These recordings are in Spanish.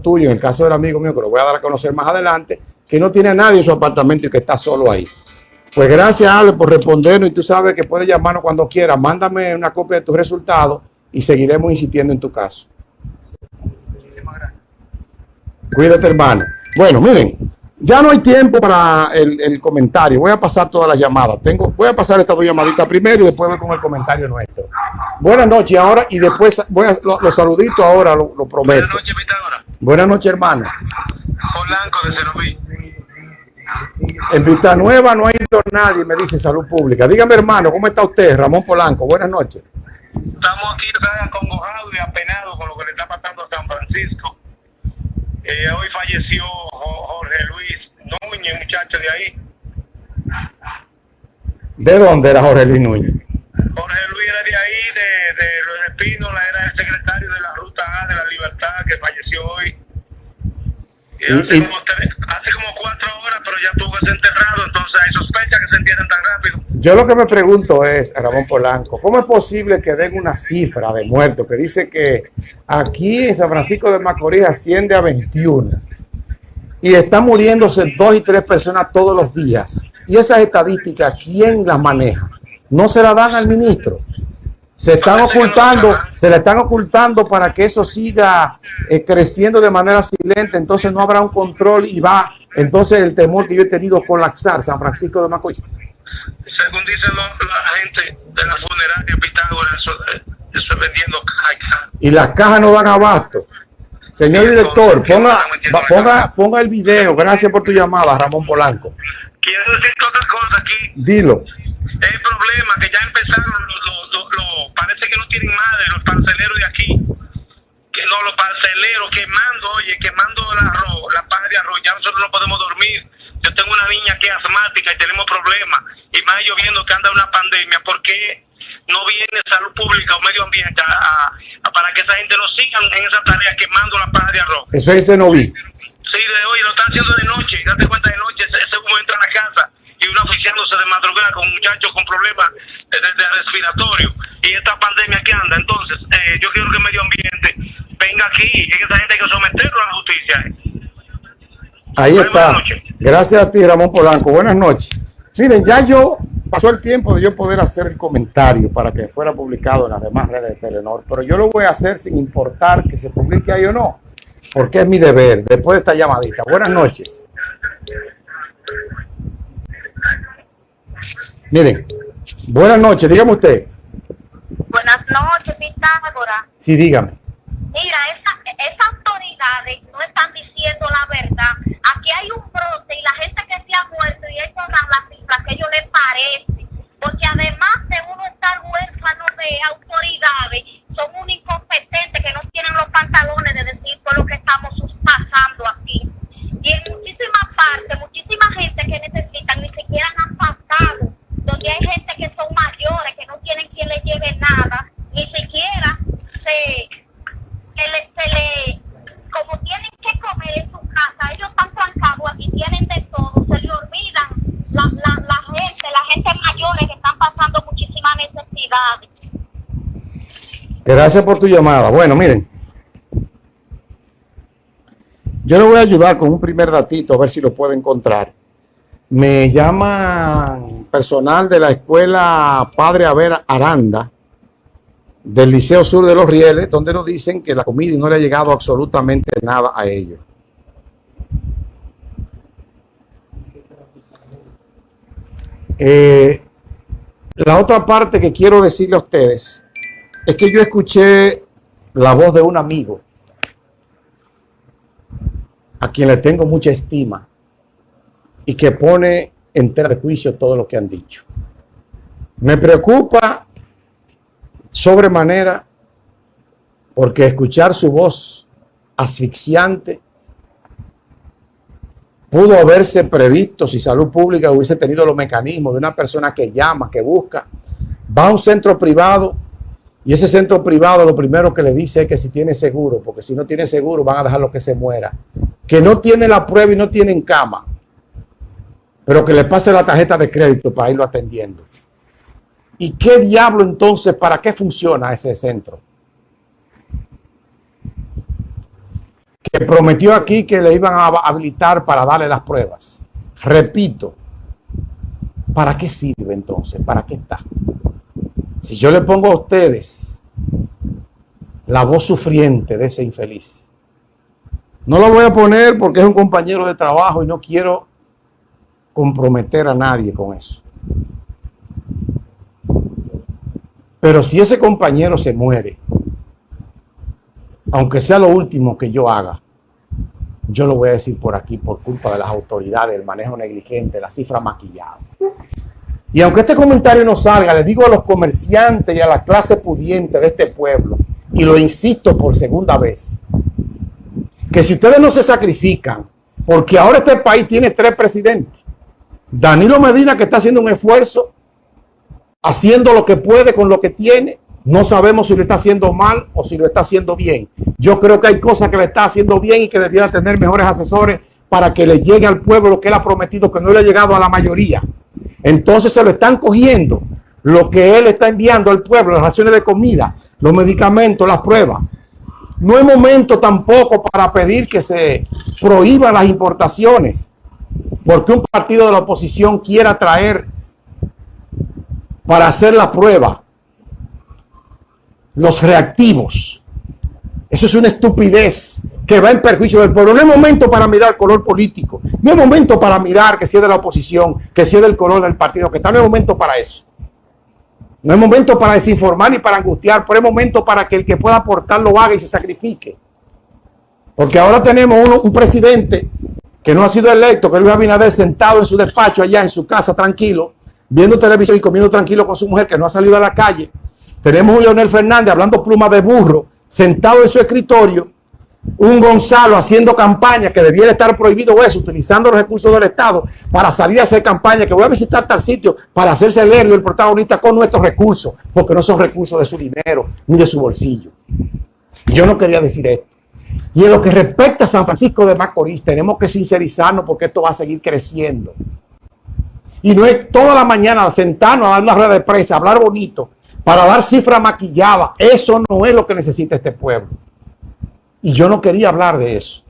tuyo, en el caso del amigo mío, que lo voy a dar a conocer más adelante, que no tiene a nadie en su apartamento y que está solo ahí. Pues gracias, Ale, por respondernos y tú sabes que puedes llamarnos cuando quieras. Mándame una copia de tus resultados y seguiremos insistiendo en tu caso. Cuídate, hermano. Bueno, miren, ya no hay tiempo para el, comentario. Voy a pasar todas las llamadas. Tengo, voy a pasar estas dos llamaditas primero y después voy con el comentario nuestro. Buenas noches ahora y después voy a los saluditos ahora, lo, prometo. Buenas noches, hermano. Polanco de En Vista Nueva no ha ido nadie, me dice Salud Pública. Dígame, hermano, ¿cómo está usted? Ramón Polanco, buenas noches. Estamos aquí acongojados y apenados con lo que le está pasando a San Francisco. Eh, hoy falleció Jorge Luis Núñez, muchacho de ahí. ¿De dónde era Jorge Luis Núñez? Jorge hace, como hace, como cuatro horas, pero ya tuvo que ser enterrado, entonces hay sospecha que se entierren tan rápido. Yo lo que me pregunto es, Ramón Polanco, ¿cómo es posible que den una cifra de muertos que dice que aquí en San Francisco de Macorís asciende a 21 y están muriéndose dos y tres personas todos los días? Y esas estadísticas, ¿quién las maneja? no se la dan al ministro. Se están ocultando, se le están ocultando para que eso siga eh, creciendo de manera silente, entonces no habrá un control y va, entonces el temor que yo he tenido colapsar San Francisco de Macorís. Según dicen la gente de la funeraria Pitágoras, eso, eh, eso vendiendo cajas. Y las cajas no dan abasto. Señor director, ponga, ponga, ponga el video. Gracias por tu llamada, Ramón Polanco. Quiero decir otra cosa aquí. Dilo el problema que ya empezaron los, parece que no tienen madre los parceleros de aquí. Que no los parceleros quemando oye quemando la arroz, la paja de arroz ya nosotros no podemos dormir. Yo tengo una niña que es asmática y tenemos problemas. Y más lloviendo que anda una pandemia ¿por qué no viene salud pública o medio ambiente para que esa gente no siga en esa tarea quemando la paja de arroz eso ese no vi sí de hoy lo están haciendo de noche date cuenta de noche ese humo entra a la casa y uno oficiándose de madrugada con muchachos con problemas de, respiratorio y esta pandemia que anda. Entonces, eh, yo quiero que el medio ambiente venga aquí y que esa gente hay que someterlo a la justicia. Ahí está. Gracias a ti, Ramón Polanco. Buenas noches. Miren, ya yo pasó el tiempo de yo poder hacer el comentario para que fuera publicado en las demás redes de Telenor, pero yo lo voy a hacer sin importar que se publique ahí o no, porque es mi deber. Después de esta llamadita. Buenas noches. Miren, buenas noches, dígame usted. Buenas noches, Pitágora. Sí, dígame. Mira, esas autoridades no están diciendo la verdad. Aquí hay un brote y la gente que se ha muerto y ellos dan las cifras que ellos les parece. Porque además de uno estar huérfano de autoridades, son un incompetente que no tienen los pantalones de decir todo lo que estamos pasando aquí. Y en muchísimas partes, muchísima gente que necesitan ni siquiera han pasado donde hay gente que son mayores, que no tienen quien les lleve nada, ni siquiera se, se le, como tienen que comer en su casa, ellos están trancados aquí, tienen de todo, se le olvidan la, la, la gente, la gente mayores que están pasando muchísimas necesidades. Gracias por tu llamada. Bueno, miren. Yo le voy a ayudar con un primer datito, a ver si lo puedo encontrar. Me llama personal de la escuela Padre Aver Aranda del Liceo Sur de los Rieles, donde nos dicen que la comida no le ha llegado absolutamente nada a ellos. Eh, la otra parte que quiero decirle a ustedes es que yo escuché la voz de un amigo a quien le tengo mucha estima y que pone en tela de juicio todo lo que han dicho. Me preocupa sobremanera porque escuchar su voz asfixiante pudo haberse previsto si salud pública hubiese tenido los mecanismos de una persona que llama, que busca, va a un centro privado y ese centro privado lo primero que le dice es que si tiene seguro, porque si no tiene seguro van a dejarlo que se muera, que no tiene la prueba y no tienen cama pero que le pase la tarjeta de crédito para irlo atendiendo. ¿Y qué diablo entonces, para qué funciona ese centro? que prometió aquí que le iban a habilitar para darle las pruebas. Repito, ¿para qué sirve entonces? ¿Para qué está? Si yo le pongo a ustedes la voz sufriente de ese infeliz, no lo voy a poner porque es un compañero de trabajo y no quiero comprometer a nadie con eso. Pero si ese compañero se muere, aunque sea lo último que yo haga, yo lo voy a decir por aquí por culpa de las autoridades, el manejo negligente, la cifra maquillada. Y aunque este comentario no salga, le digo a los comerciantes y a la clase pudiente de este pueblo, y lo insisto por segunda vez, que si ustedes no se sacrifican, porque ahora este país tiene tres presidentes, Danilo Medina que está haciendo un esfuerzo, haciendo lo que puede con lo que tiene, no sabemos si lo está haciendo mal o si lo está haciendo bien. Yo creo que hay cosas que le está haciendo bien y que debiera tener mejores asesores para que le llegue al pueblo lo que él ha prometido, que no le ha llegado a la mayoría. Entonces se lo están cogiendo lo que él está enviando al pueblo, las raciones de comida, los medicamentos, las pruebas. No hay momento tampoco para pedir que se prohíban las importaciones, porque un partido de la oposición quiera traer para hacer la prueba los reactivos. Eso es una estupidez que va en perjuicio del pueblo. No es momento para mirar color político. No es momento para mirar que si es de la oposición, que si es del color del partido que está. No es momento para eso. No es momento para desinformar ni para angustiar, pero es momento para que el que pueda aportar lo haga y se sacrifique. Porque ahora tenemos un presidente que no ha sido electo, que Luis Abinader sentado en su despacho allá en su casa tranquilo, viendo televisión y comiendo tranquilo con su mujer que no ha salido a la calle. Tenemos un Leonel Fernández hablando pluma de burro, sentado en su escritorio, un Gonzalo haciendo campaña que debiera estar prohibido eso, utilizando los recursos del Estado para salir a hacer campaña, que voy a visitar tal sitio para hacerse héroe, el protagonista con nuestros recursos, porque no son recursos de su dinero ni de su bolsillo. yo no quería decir esto. Y en lo que respecta a San Francisco de Macorís, tenemos que sincerizarnos porque esto va a seguir creciendo. Y no es toda la mañana sentarnos a dar una rueda de prensa, hablar bonito, para dar cifra maquillada. Eso no es lo que necesita este pueblo. Y yo no quería hablar de eso.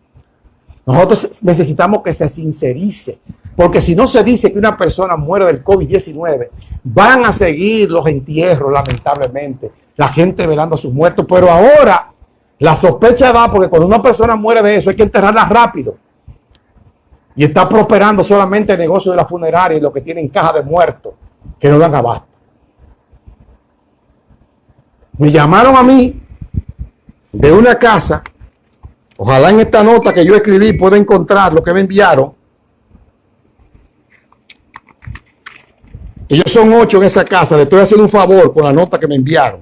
Nosotros necesitamos que se sincerice. Porque si no se dice que una persona muere del COVID-19, van a seguir los entierros, lamentablemente. La gente velando a sus muertos. Pero ahora la sospecha va porque cuando una persona muere de eso hay que enterrarla rápido. Y está prosperando solamente el negocio de la funeraria y lo que tienen caja de muertos que no dan abasto. Me llamaron a mí de una casa. Ojalá en esta nota que yo escribí pueda encontrar lo que me enviaron. Ellos son ocho en esa casa. Le estoy haciendo un favor con la nota que me enviaron.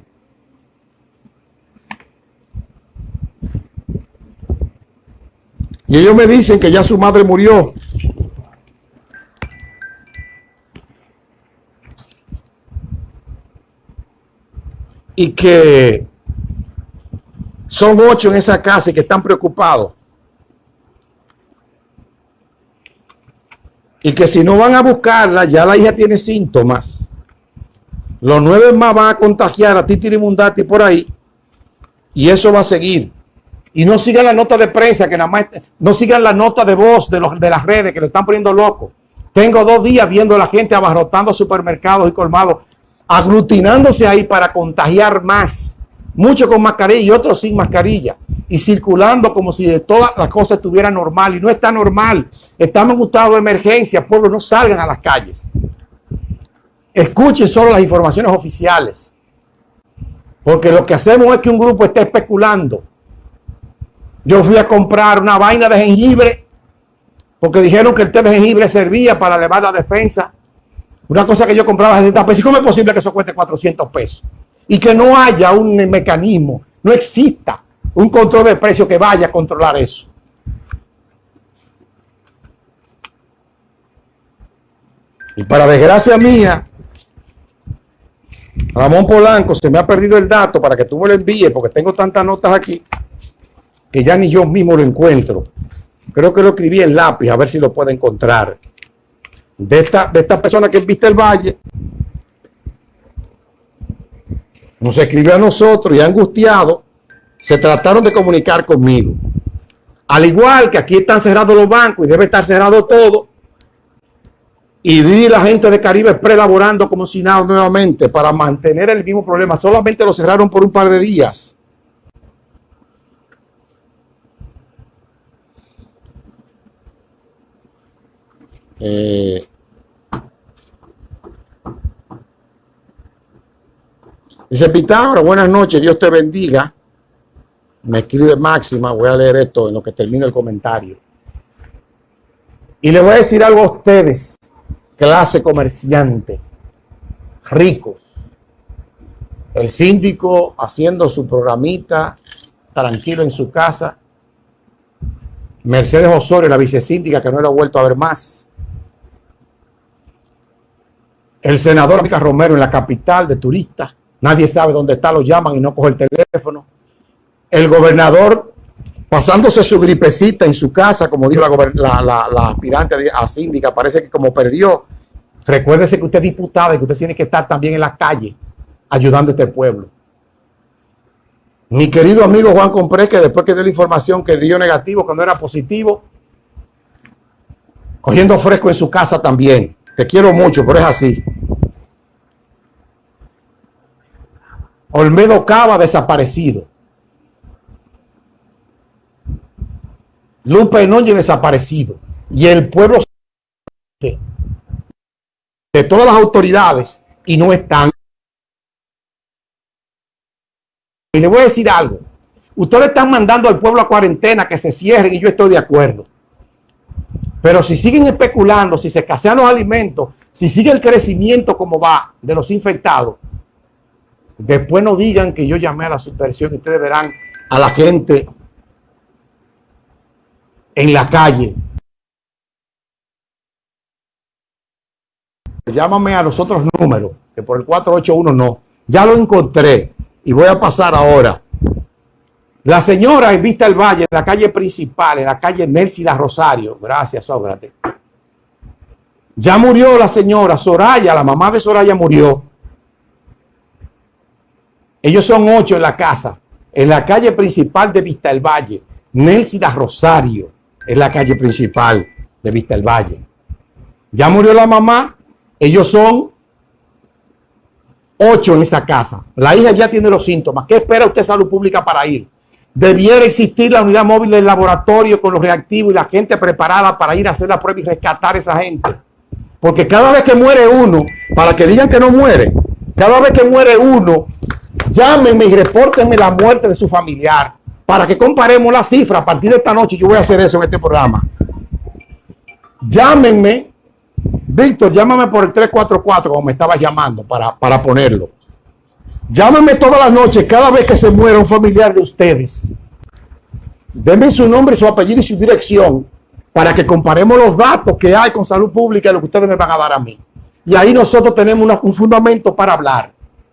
Y ellos me dicen que ya su madre murió. Y que son ocho en esa casa y que están preocupados. Y que si no van a buscarla, ya la hija tiene síntomas. Los nueve más van a contagiar a Titi Mundati por ahí. Y eso va a seguir. Y no sigan la nota de prensa, que nada más, no sigan la nota de voz de, los, de las redes que lo están poniendo loco. Tengo dos días viendo a la gente abarrotando supermercados y colmados, aglutinándose ahí para contagiar más. Muchos con mascarilla y otros sin mascarilla. Y circulando como si de todas las cosas estuviera normal. Y no está normal. Estamos en un estado de emergencia. Pueblo, no salgan a las calles. Escuchen solo las informaciones oficiales. Porque lo que hacemos es que un grupo esté especulando yo fui a comprar una vaina de jengibre porque dijeron que el té de jengibre servía para elevar la defensa. Una cosa que yo compraba a 60 pesos. ¿Y cómo es posible que eso cueste 400 pesos? Y que no haya un mecanismo, no exista un control de precio que vaya a controlar eso. Y para desgracia mía, Ramón Polanco se me ha perdido el dato para que tú me lo envíes porque tengo tantas notas aquí que ya ni yo mismo lo encuentro. Creo que lo escribí en lápiz, a ver si lo puedo encontrar. De esta, de persona que viste el valle, nos escribió a nosotros y angustiado, se trataron de comunicar conmigo. Al igual que aquí están cerrados los bancos y debe estar cerrado todo. Y vi la gente de Caribe prelaborando como si nada nuevamente para mantener el mismo problema. Solamente lo cerraron por un par de días. Eh, dice Pitágoras, buenas noches, Dios te bendiga. Me escribe Máxima, voy a leer esto en lo que termine el comentario. Y le voy a decir algo a ustedes, clase comerciante, ricos. El síndico haciendo su programita tranquilo en su casa. Mercedes Osorio, la vicesíndica, que no lo ha vuelto a ver más. El senador Rica Romero en la capital de turistas. Nadie sabe dónde está, lo llaman y no coge el teléfono el gobernador pasándose su gripecita en su casa, como dijo la, aspirante a síndica, parece que como perdió, recuérdese que usted es diputada y que usted tiene que estar también en la calle ayudando a este pueblo. Mi querido amigo Juan Compré, que después que dio la información que dio negativo cuando era positivo, cogiendo fresco en su casa también. Te quiero mucho, pero es así. Olmedo Cava desaparecido. Lupe Núñez desaparecido. Y el pueblo de todas las autoridades y no están. Y le voy a decir algo. Ustedes están mandando al pueblo a cuarentena que se cierren y yo estoy de acuerdo. Pero si siguen especulando, si se escasean los alimentos, si sigue el crecimiento como va de los infectados, después no digan que yo llamé a la subversión ustedes verán a la gente en la calle. Llámame a los otros números, que por el 481 no. Ya lo encontré y voy a pasar ahora. La señora en Vista el Valle, en la calle principal, en la calle Mércida Rosario. Gracias, Sócrates. Ya murió la señora Soraya, la mamá de Soraya murió. Ellos son ocho en la casa, en la calle principal de Vista el Valle, Nélcida Rosario es la calle principal de Vista el Valle. Ya murió la mamá, ellos son ocho en esa casa. La hija ya tiene los síntomas. ¿Qué espera usted salud pública para ir? Debiera existir la unidad móvil del laboratorio con los reactivos y la gente preparada para ir a hacer la prueba y rescatar a esa gente. Porque cada vez que muere uno, para que digan que no muere, cada vez que muere uno, llámenme y repórtenme la muerte de su familiar para que comparemos la cifra a partir de esta noche. Yo voy a hacer eso en este programa. Llámenme, Víctor, llámame por el 344 como me estaba llamando para, para ponerlo. Llámenme todas las noches, cada vez que se muera un familiar de ustedes. Denme su nombre, su apellido y su dirección para que comparemos los datos que hay con salud pública y lo que ustedes me van a dar a mí. Y ahí nosotros tenemos un fundamento para hablar.